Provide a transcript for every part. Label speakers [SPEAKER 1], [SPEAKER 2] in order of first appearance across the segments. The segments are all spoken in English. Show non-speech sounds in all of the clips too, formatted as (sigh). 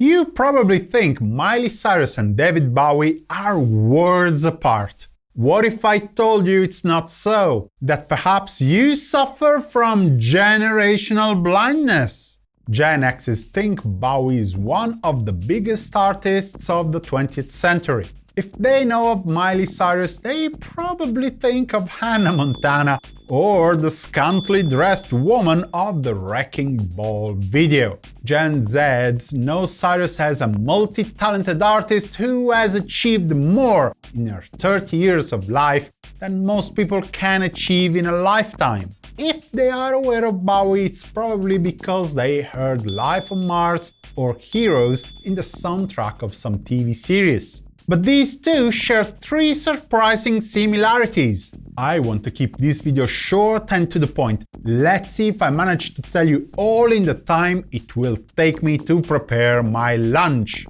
[SPEAKER 1] You probably think Miley Cyrus and David Bowie are worlds apart. What if I told you it's not so? That perhaps you suffer from generational blindness? Gen X's think Bowie is one of the biggest artists of the 20th century. If they know of Miley Cyrus, they probably think of Hannah Montana or the scantily dressed woman of the Wrecking Ball video. Gen Zs know Cyrus as a multi-talented artist who has achieved more in her 30 years of life than most people can achieve in a lifetime. If they are aware of Bowie, it's probably because they heard Life on Mars or Heroes in the soundtrack of some TV series. But these two share three surprising similarities. I want to keep this video short and to the point. Let's see if I manage to tell you all in the time it will take me to prepare my lunch.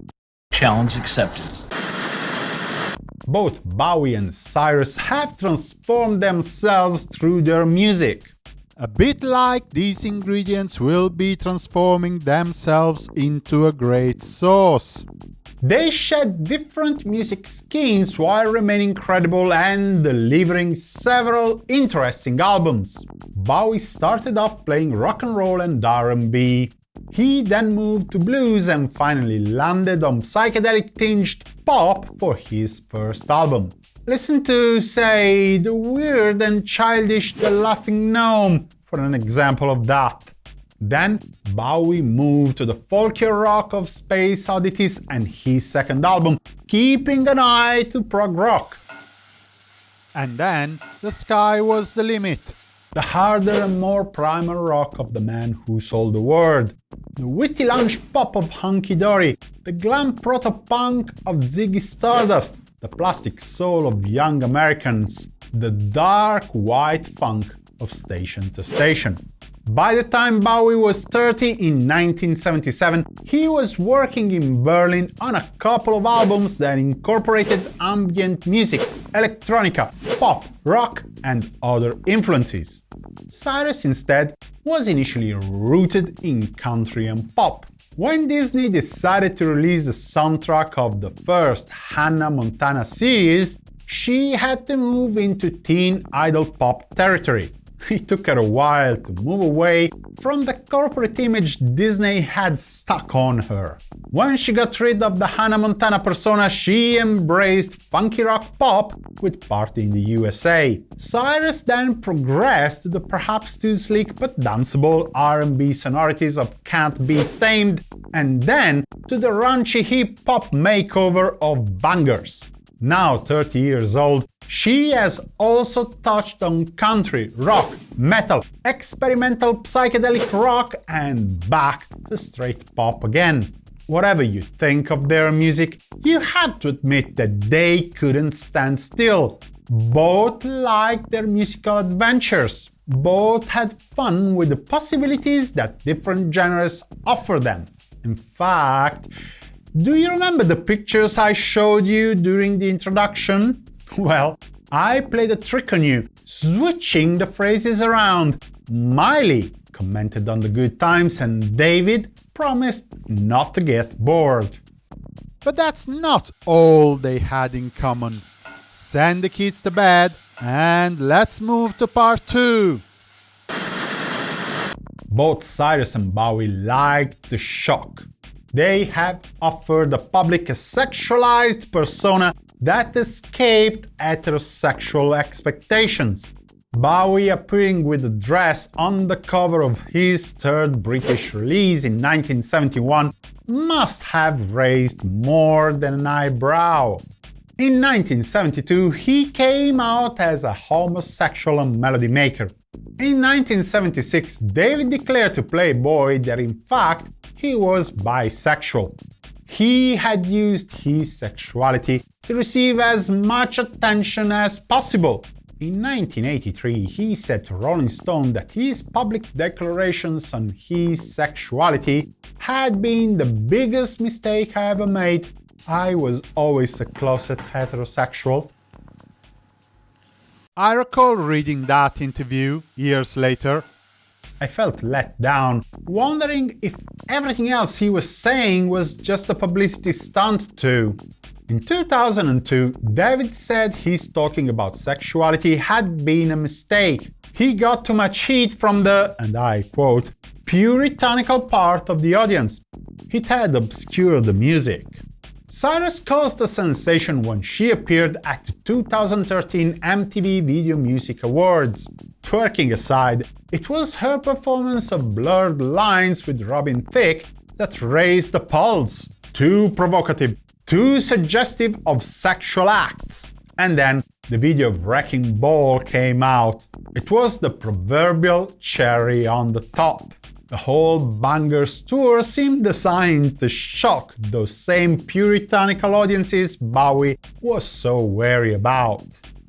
[SPEAKER 2] Challenge accepted.
[SPEAKER 1] Both Bowie and Cyrus have transformed themselves through their music. A bit like these ingredients will be transforming themselves into a great sauce. They shed different music skins while remaining credible and delivering several interesting albums. Bowie started off playing rock and roll and R&B. He then moved to blues and finally landed on psychedelic-tinged pop for his first album. Listen to, say, the weird and childish The Laughing Gnome for an example of that. Then Bowie moved to the folkier rock of Space Oddities and his second album, keeping an eye to prog rock. And then the sky was the limit. The harder and more primal rock of the man who sold the world, the witty lounge pop of Hunky Dory, the glam proto-punk of Ziggy Stardust, the plastic soul of Young Americans, the dark white funk of Station to Station. By the time Bowie was 30 in 1977, he was working in Berlin on a couple of albums that incorporated ambient music, electronica, pop, rock and other influences. Cyrus instead was initially rooted in country and pop. When Disney decided to release the soundtrack of the first Hannah Montana series, she had to move into teen idol pop territory. It took her a while to move away from the corporate image Disney had stuck on her. When she got rid of the Hannah Montana persona, she embraced funky rock pop with Party in the USA. Cyrus then progressed to the perhaps too sleek but danceable R&B sonorities of Can't Be Tamed, and then to the raunchy hip-hop makeover of Bangerz. Now 30 years old, she has also touched on country, rock, metal, experimental psychedelic rock and back to straight pop again. Whatever you think of their music, you have to admit that they couldn't stand still. Both liked their musical adventures. Both had fun with the possibilities that different genres offer them. In fact, do you remember the pictures I showed you during the introduction? (laughs) Well, I played a trick on you, switching the phrases around. Miley commented on the good times and David promised not to get bored. But that's not all they had in common. Send the kids to bed and let's move to part 2. Both Cyrus and Bowie liked the shock. They have offered the public a sexualized persona that escaped heterosexual expectations. Bowie appearing with a dress on the cover of his third British release in 1971 must have raised more than an eyebrow. In 1972, he came out as a homosexual melody maker. In 1976, David declared to Playboy that in fact he was bisexual. He had used his sexuality to receive as much attention as possible. In 1983, he said to Rolling Stone that his public declarations on his sexuality had been the biggest mistake I ever made. I was always a closet heterosexual. I recall reading that interview years later. I felt let down, wondering if everything else he was saying was just a publicity stunt too. In 2002, David said his talking about sexuality had been a mistake. He got too much heat from the, and I quote, puritanical part of the audience. It had obscured the music. Cyrus caused a sensation when she appeared at the 2013 MTV Video Music Awards. Twerking aside, it was her performance of Blurred Lines with Robin Thicke that raised the pulse. Too provocative, too suggestive of sexual acts. And then the video of Wrecking Ball came out. It was the proverbial cherry on the top. The whole Bangerz tour seemed designed to shock those same puritanical audiences Bowie was so wary about.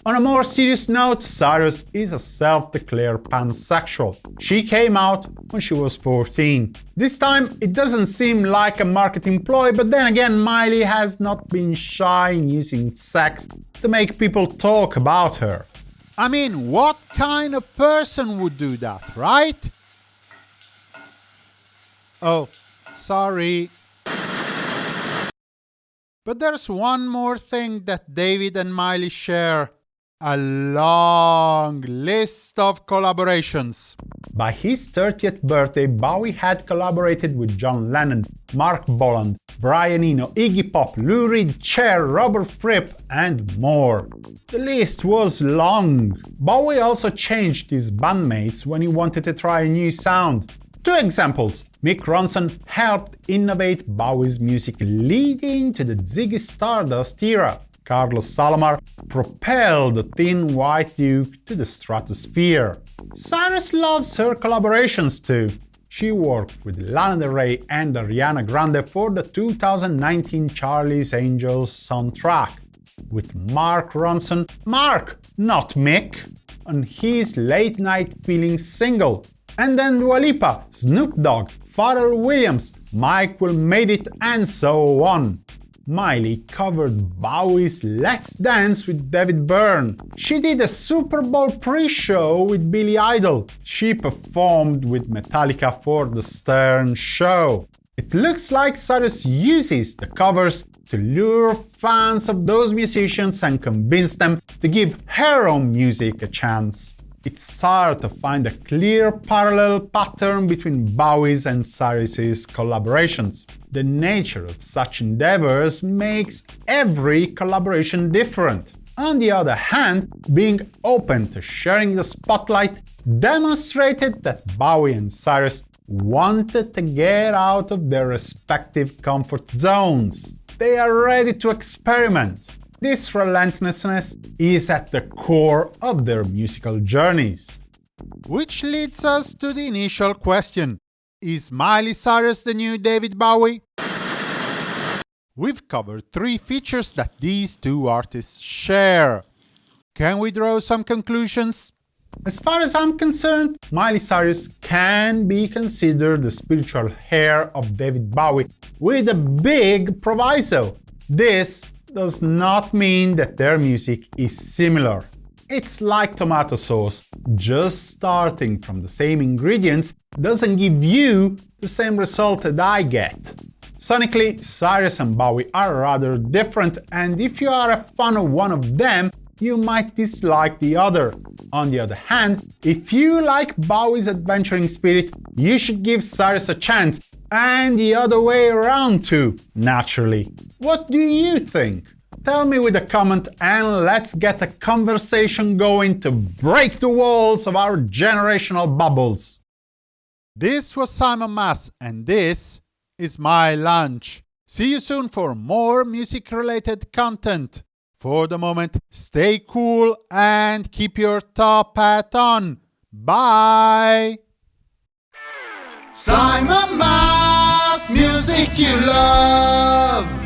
[SPEAKER 1] On a more serious note, Cyrus is a self-declared pansexual. She came out when she was 14. This time, it doesn't seem like a marketing ploy, but then again, Miley has not been shy in using sex to make people talk about her.
[SPEAKER 3] I mean, what kind of person would do that, right? Oh, sorry. But there's one more thing that David and Miley share. A long list of collaborations.
[SPEAKER 1] By his 30th birthday, Bowie had collaborated with John Lennon, Marc Bolan, Brian Eno, Iggy Pop, Lou Reed, Cher, Robert Fripp, and more. The list was long. Bowie also changed his bandmates when he wanted to try a new sound. Two examples. Mick Ronson helped innovate Bowie's music leading to the Ziggy Stardust era. Carlos Alomar propelled the Thin White Duke to the stratosphere. Cyrus loves her collaborations too. She worked with Lana Del Rey and Ariana Grande for the 2019 Charlie's Angels soundtrack. With Mark Ronson, Mark, not Mick, on his Late Night Feelings single, and then Dua Lipa, Snoop Dogg, Pharrell Williams, Will Made It, and so on. Miley covered Bowie's Let's Dance with David Byrne. She did a Super Bowl pre-show with Billy Idol. She performed with Metallica for the Stern Show. It looks like Cyrus uses the covers to lure fans of those musicians and convince them to give her own music a chance it's hard to find a clear parallel pattern between Bowie's and Cyrus's collaborations. The nature of such endeavors makes every collaboration different. On the other hand, being open to sharing the spotlight demonstrated that Bowie and Cyrus wanted to get out of their respective comfort zones. They are ready to experiment, this relentlessness is at the core of their musical journeys.
[SPEAKER 3] Which leads us to the initial question. Is Miley Cyrus the new David Bowie? We've covered three features that these two artists share. Can we draw some conclusions?
[SPEAKER 1] As far as I'm concerned, Miley Cyrus can be considered the spiritual heir of David Bowie, with a big proviso. This does not mean that their music is similar. It's like tomato sauce, just starting from the same ingredients doesn't give you the same result that I get. Sonically, Cyrus and Bowie are rather different, and if you are a fan of one of them, you might dislike the other. On the other hand, if you like Bowie's adventuring spirit, you should give Cyrus a chance and the other way around too, naturally. What do you think? Tell me with a comment and let's get a conversation going to break the walls of our generational bubbles.
[SPEAKER 3] This was Simon Mas and this is my lunch. See you soon for more music-related content. For the moment, stay cool and keep your top hat on. Bye! Simon Mas, music you love.